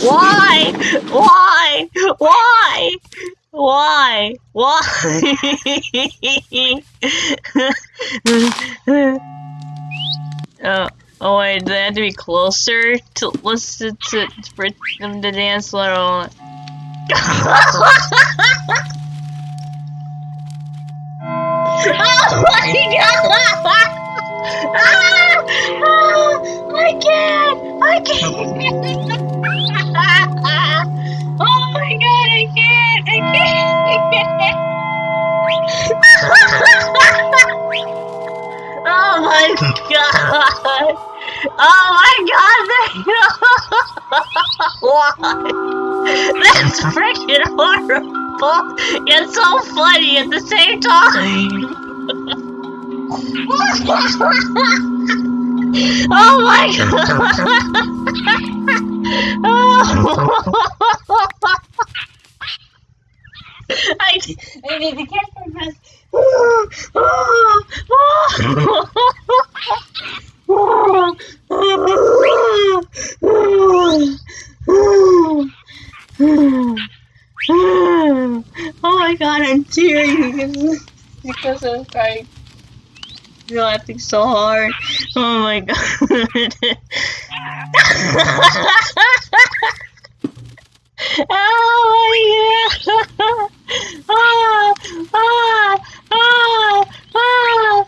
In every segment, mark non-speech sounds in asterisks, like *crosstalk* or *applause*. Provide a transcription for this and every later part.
Why? Why? Why? Why? Why? Oh, oh wait, they have to be closer to listen to for them to dance little. *laughs* oh my god! Ah! Ah! I can't! I can't! *laughs* oh my god, I can't! I can't! I *laughs* can't! oh my god! Oh my god! Why? *laughs* That's freaking horrible! It's so funny at the same time! *laughs* oh my god! oh. *laughs* I, I need to catch my breath. oh my god, I'm tearing *laughs* because, I'm crying. You're laughing so hard. Oh my god. oh my god. Ah, ah, ah, ah, ah.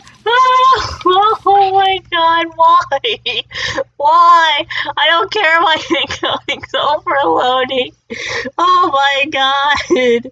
Oh my god, why? Why? I don't care why it's going overloading. Oh my god.